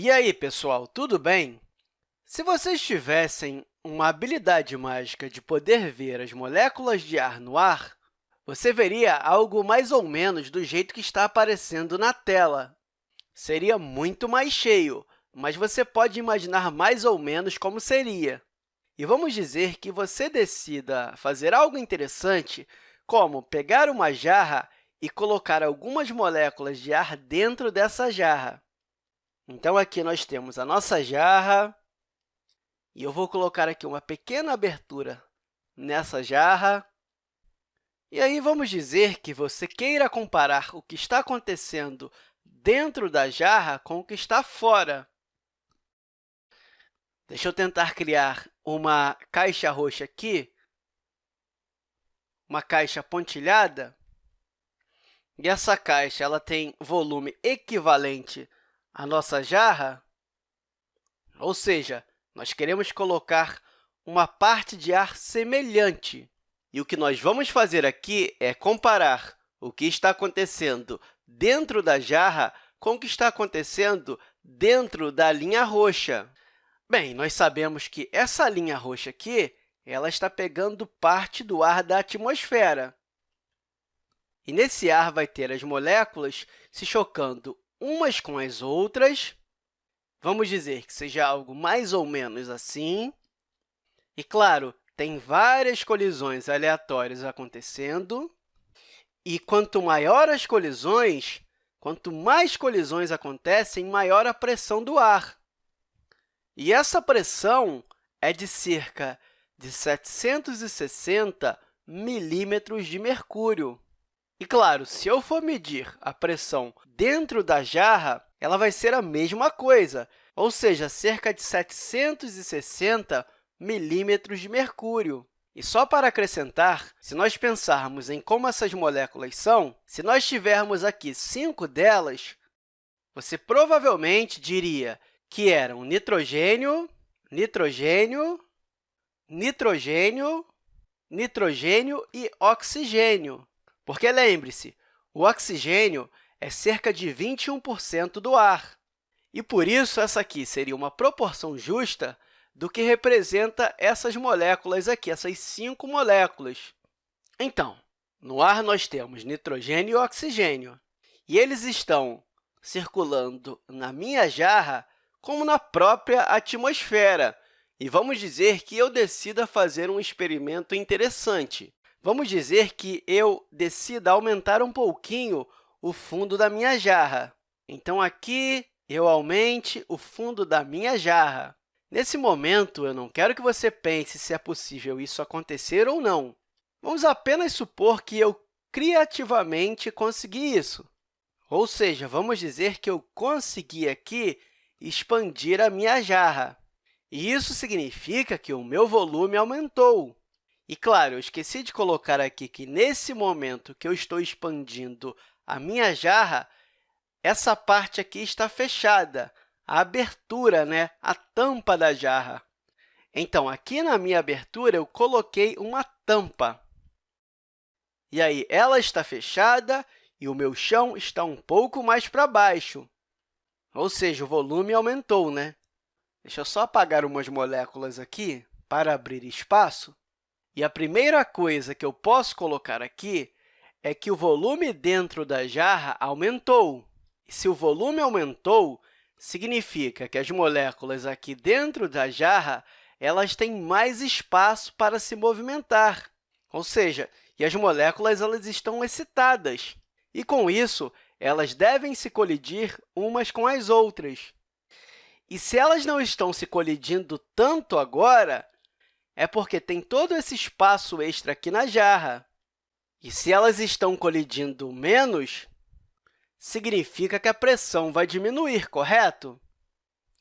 E aí, pessoal, tudo bem? Se vocês tivessem uma habilidade mágica de poder ver as moléculas de ar no ar, você veria algo mais ou menos do jeito que está aparecendo na tela. Seria muito mais cheio, mas você pode imaginar mais ou menos como seria. E vamos dizer que você decida fazer algo interessante, como pegar uma jarra e colocar algumas moléculas de ar dentro dessa jarra. Então, aqui nós temos a nossa jarra, e eu vou colocar aqui uma pequena abertura nessa jarra. E aí, vamos dizer que você queira comparar o que está acontecendo dentro da jarra com o que está fora. Deixa eu tentar criar uma caixa roxa aqui, uma caixa pontilhada. E essa caixa ela tem volume equivalente à nossa jarra, ou seja, nós queremos colocar uma parte de ar semelhante. E o que nós vamos fazer aqui é comparar o que está acontecendo dentro da jarra com o que está acontecendo dentro da linha roxa. Bem, nós sabemos que essa linha roxa aqui ela está pegando parte do ar da atmosfera. E nesse ar vai ter as moléculas se chocando umas com as outras. Vamos dizer que seja algo mais ou menos assim. E, claro, tem várias colisões aleatórias acontecendo, e quanto maior as colisões, quanto mais colisões acontecem, maior a pressão do ar. E essa pressão é de cerca de 760 milímetros de mercúrio. E, claro, se eu for medir a pressão dentro da jarra, ela vai ser a mesma coisa, ou seja, cerca de 760 milímetros de mercúrio. E só para acrescentar, se nós pensarmos em como essas moléculas são, se nós tivermos aqui cinco delas, você provavelmente diria que eram nitrogênio, nitrogênio, nitrogênio, nitrogênio e oxigênio. Porque, lembre-se, o oxigênio é cerca de 21% do ar. E, por isso, essa aqui seria uma proporção justa do que representa essas moléculas aqui, essas cinco moléculas. Então, no ar nós temos nitrogênio e oxigênio, e eles estão circulando na minha jarra como na própria atmosfera. E vamos dizer que eu decida fazer um experimento interessante. Vamos dizer que eu decida aumentar um pouquinho o fundo da minha jarra. Então, aqui eu aumente o fundo da minha jarra. Nesse momento, eu não quero que você pense se é possível isso acontecer ou não. Vamos apenas supor que eu criativamente consegui isso. Ou seja, vamos dizer que eu consegui aqui expandir a minha jarra. E isso significa que o meu volume aumentou. E, claro, eu esqueci de colocar aqui que, nesse momento que eu estou expandindo a minha jarra, essa parte aqui está fechada, a abertura, né? a tampa da jarra. Então, aqui na minha abertura, eu coloquei uma tampa. E aí, ela está fechada e o meu chão está um pouco mais para baixo. Ou seja, o volume aumentou, né? Deixa eu só apagar umas moléculas aqui para abrir espaço. E a primeira coisa que eu posso colocar aqui é que o volume dentro da jarra aumentou. Se o volume aumentou, significa que as moléculas aqui dentro da jarra elas têm mais espaço para se movimentar, ou seja, e as moléculas elas estão excitadas. E, com isso, elas devem se colidir umas com as outras. E se elas não estão se colidindo tanto agora, é porque tem todo esse espaço extra aqui na jarra. E se elas estão colidindo menos, significa que a pressão vai diminuir, correto?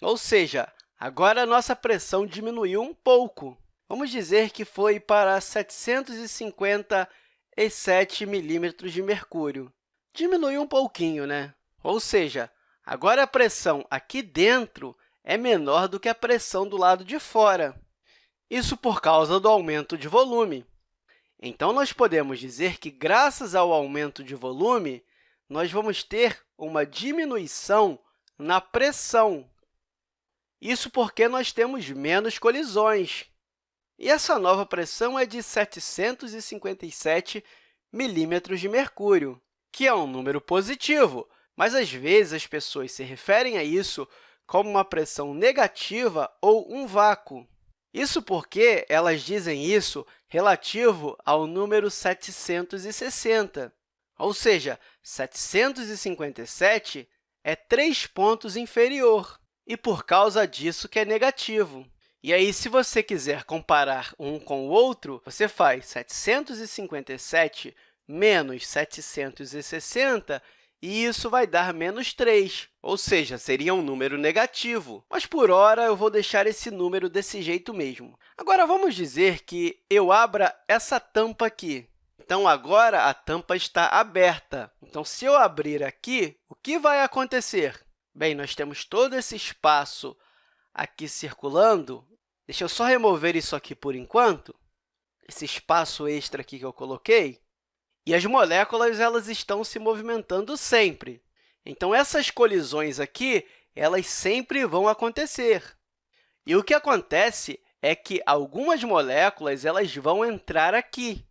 Ou seja, agora a nossa pressão diminuiu um pouco. Vamos dizer que foi para 757 milímetros de mercúrio. Diminuiu um pouquinho, né? Ou seja, agora a pressão aqui dentro é menor do que a pressão do lado de fora. Isso por causa do aumento de volume. Então, nós podemos dizer que, graças ao aumento de volume, nós vamos ter uma diminuição na pressão. Isso porque nós temos menos colisões. E essa nova pressão é de 757 milímetros de mercúrio, que é um número positivo, mas às vezes as pessoas se referem a isso como uma pressão negativa ou um vácuo. Isso porque elas dizem isso relativo ao número 760, ou seja, 757 é 3 pontos inferior, e por causa disso que é negativo. E aí, se você quiser comparar um com o outro, você faz 757 menos 760 e isso vai dar menos 3, ou seja, seria um número negativo. Mas, por hora, eu vou deixar esse número desse jeito mesmo. Agora, vamos dizer que eu abra essa tampa aqui. Então, agora, a tampa está aberta. Então, se eu abrir aqui, o que vai acontecer? Bem, nós temos todo esse espaço aqui circulando. Deixa eu só remover isso aqui por enquanto, esse espaço extra aqui que eu coloquei. E as moléculas elas estão se movimentando sempre. Então, essas colisões aqui elas sempre vão acontecer. E o que acontece é que algumas moléculas elas vão entrar aqui.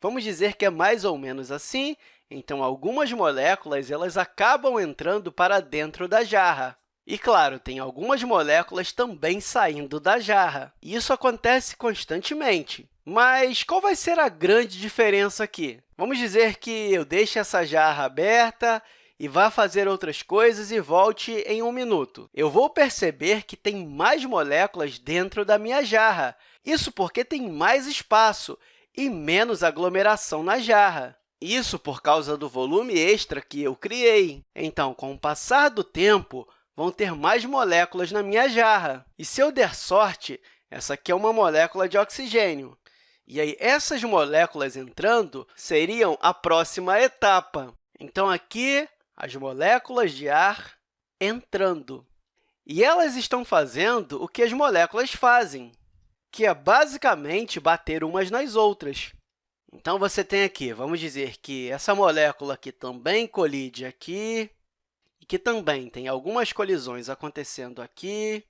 Vamos dizer que é mais ou menos assim. Então, algumas moléculas elas acabam entrando para dentro da jarra. E, claro, tem algumas moléculas também saindo da jarra. Isso acontece constantemente. Mas qual vai ser a grande diferença aqui? Vamos dizer que eu deixe essa jarra aberta e vá fazer outras coisas e volte em um minuto. Eu vou perceber que tem mais moléculas dentro da minha jarra. Isso porque tem mais espaço e menos aglomeração na jarra. Isso por causa do volume extra que eu criei. Então, com o passar do tempo, vão ter mais moléculas na minha jarra. E se eu der sorte, essa aqui é uma molécula de oxigênio. E aí, essas moléculas entrando seriam a próxima etapa. Então, aqui, as moléculas de ar entrando. E elas estão fazendo o que as moléculas fazem, que é basicamente bater umas nas outras. Então, você tem aqui, vamos dizer que essa molécula aqui também colide aqui, e que também tem algumas colisões acontecendo aqui.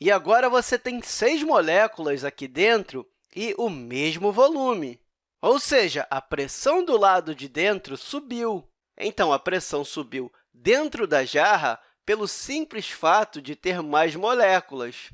E agora você tem seis moléculas aqui dentro e o mesmo volume. Ou seja, a pressão do lado de dentro subiu. Então, a pressão subiu dentro da jarra pelo simples fato de ter mais moléculas.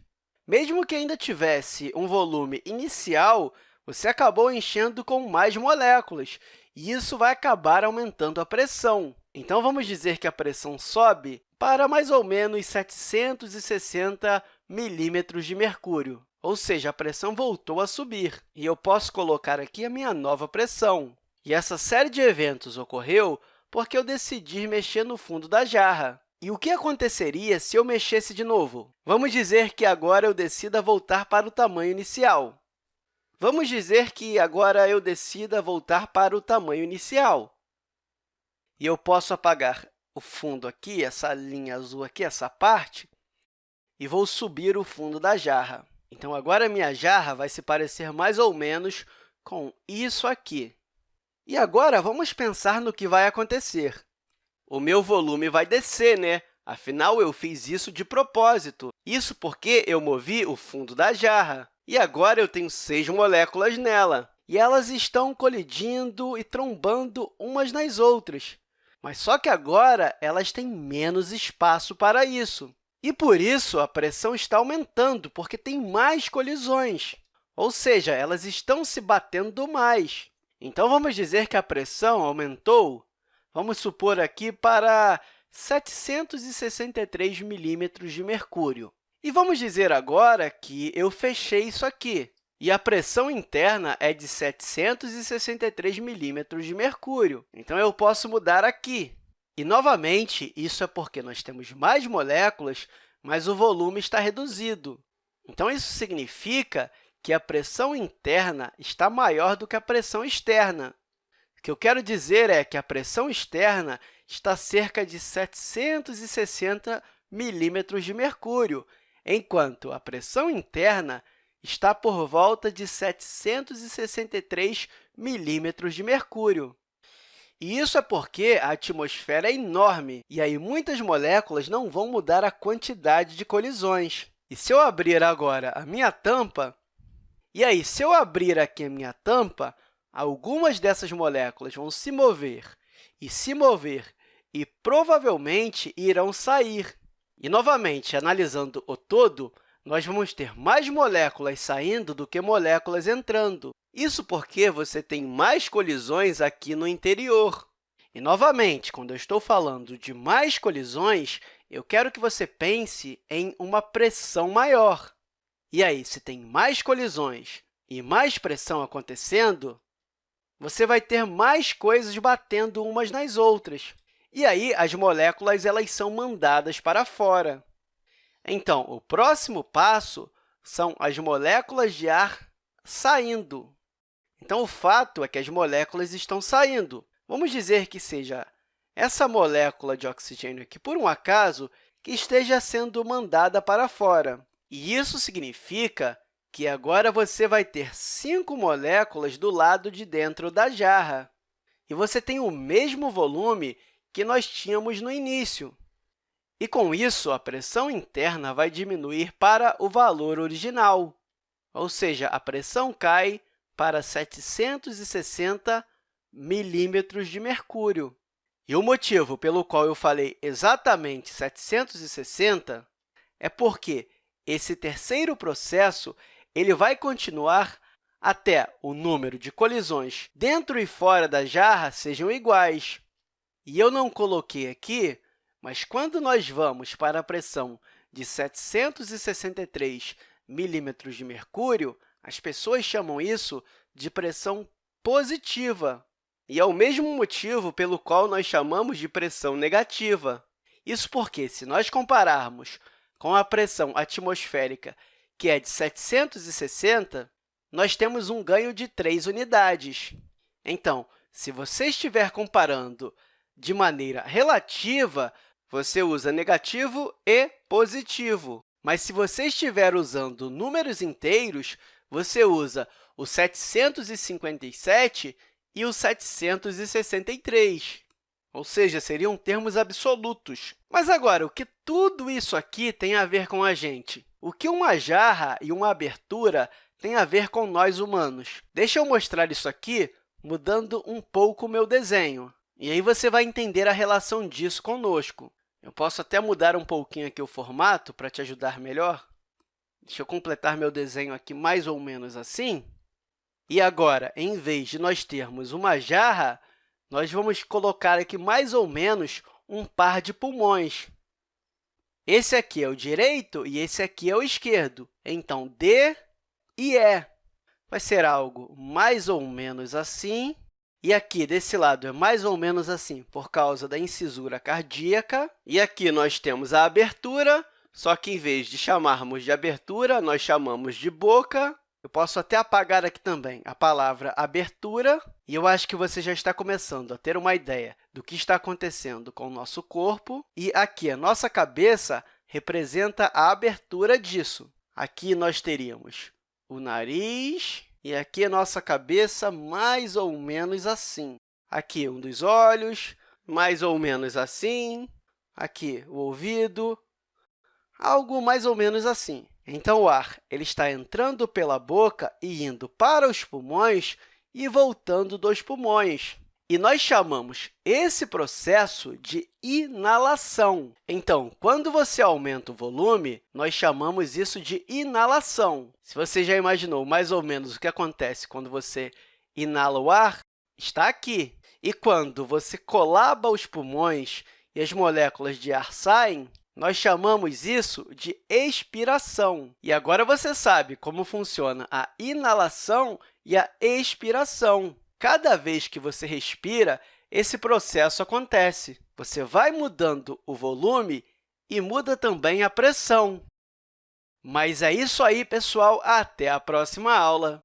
Mesmo que ainda tivesse um volume inicial, você acabou enchendo com mais moléculas, e isso vai acabar aumentando a pressão. Então, vamos dizer que a pressão sobe para mais ou menos 760 milímetros de mercúrio, ou seja, a pressão voltou a subir. E eu posso colocar aqui a minha nova pressão. E essa série de eventos ocorreu porque eu decidi mexer no fundo da jarra. E o que aconteceria se eu mexesse de novo? Vamos dizer que agora eu decida voltar para o tamanho inicial. Vamos dizer que agora eu decida voltar para o tamanho inicial. E eu posso apagar o fundo aqui, essa linha azul aqui, essa parte, e vou subir o fundo da jarra. Então, agora a minha jarra vai se parecer mais ou menos com isso aqui. E agora, vamos pensar no que vai acontecer. O meu volume vai descer, né? Afinal, eu fiz isso de propósito. Isso porque eu movi o fundo da jarra. E agora eu tenho seis moléculas nela. E elas estão colidindo e trombando umas nas outras. Mas só que agora elas têm menos espaço para isso. E, por isso, a pressão está aumentando, porque tem mais colisões, ou seja, elas estão se batendo mais. Então, vamos dizer que a pressão aumentou, vamos supor aqui, para 763 milímetros de mercúrio. E vamos dizer agora que eu fechei isso aqui, e a pressão interna é de 763 milímetros de mercúrio. Então, eu posso mudar aqui. E, novamente, isso é porque nós temos mais moléculas, mas o volume está reduzido. Então, isso significa que a pressão interna está maior do que a pressão externa. O que eu quero dizer é que a pressão externa está cerca de 760 milímetros de mercúrio, enquanto a pressão interna está por volta de 763 milímetros de mercúrio. E isso é porque a atmosfera é enorme, e aí muitas moléculas não vão mudar a quantidade de colisões. E se eu abrir agora a minha tampa, e aí, se eu abrir aqui a minha tampa, algumas dessas moléculas vão se mover e se mover e provavelmente irão sair. E, novamente, analisando o todo, nós vamos ter mais moléculas saindo do que moléculas entrando. Isso porque você tem mais colisões aqui no interior. E, novamente, quando eu estou falando de mais colisões, eu quero que você pense em uma pressão maior. E aí, se tem mais colisões e mais pressão acontecendo, você vai ter mais coisas batendo umas nas outras. E aí, as moléculas elas são mandadas para fora. Então, o próximo passo são as moléculas de ar saindo. Então, o fato é que as moléculas estão saindo. Vamos dizer que seja essa molécula de oxigênio aqui, por um acaso, que esteja sendo mandada para fora. E isso significa que agora você vai ter cinco moléculas do lado de dentro da jarra. E você tem o mesmo volume que nós tínhamos no início. E, com isso, a pressão interna vai diminuir para o valor original, ou seja, a pressão cai para 760 milímetros de mercúrio. E o motivo pelo qual eu falei exatamente 760 é porque esse terceiro processo ele vai continuar até o número de colisões dentro e fora da jarra sejam iguais. E eu não coloquei aqui, mas quando nós vamos para a pressão de 763 milímetros de mercúrio, as pessoas chamam isso de pressão positiva. E é o mesmo motivo pelo qual nós chamamos de pressão negativa. Isso porque, se nós compararmos com a pressão atmosférica, que é de 760, nós temos um ganho de 3 unidades. Então, se você estiver comparando de maneira relativa, você usa negativo e positivo. Mas, se você estiver usando números inteiros, você usa o 757 e o 763, ou seja, seriam termos absolutos. Mas agora, o que tudo isso aqui tem a ver com a gente? O que uma jarra e uma abertura têm a ver com nós humanos? Deixa eu mostrar isso aqui mudando um pouco o meu desenho. E aí você vai entender a relação disso conosco. Eu posso até mudar um pouquinho aqui o formato para te ajudar melhor. Deixa eu completar meu desenho aqui mais ou menos assim. E agora, em vez de nós termos uma jarra, nós vamos colocar aqui mais ou menos um par de pulmões. Esse aqui é o direito e esse aqui é o esquerdo. Então, D e E vai ser algo mais ou menos assim. E aqui, desse lado, é mais ou menos assim, por causa da incisura cardíaca. E aqui nós temos a abertura, só que, em vez de chamarmos de abertura, nós chamamos de boca. Eu posso até apagar aqui também a palavra abertura, e eu acho que você já está começando a ter uma ideia do que está acontecendo com o nosso corpo. E aqui, a nossa cabeça representa a abertura disso. Aqui nós teríamos o nariz, e aqui a nossa cabeça mais ou menos assim. Aqui um dos olhos, mais ou menos assim. Aqui o ouvido, algo mais ou menos assim. Então, o ar ele está entrando pela boca e indo para os pulmões e voltando dos pulmões. E nós chamamos esse processo de inalação. Então, quando você aumenta o volume, nós chamamos isso de inalação. Se você já imaginou mais ou menos o que acontece quando você inala o ar, está aqui. E quando você colaba os pulmões e as moléculas de ar saem, nós chamamos isso de expiração. E agora você sabe como funciona a inalação e a expiração. Cada vez que você respira, esse processo acontece. Você vai mudando o volume e muda também a pressão. Mas é isso aí, pessoal. Até a próxima aula!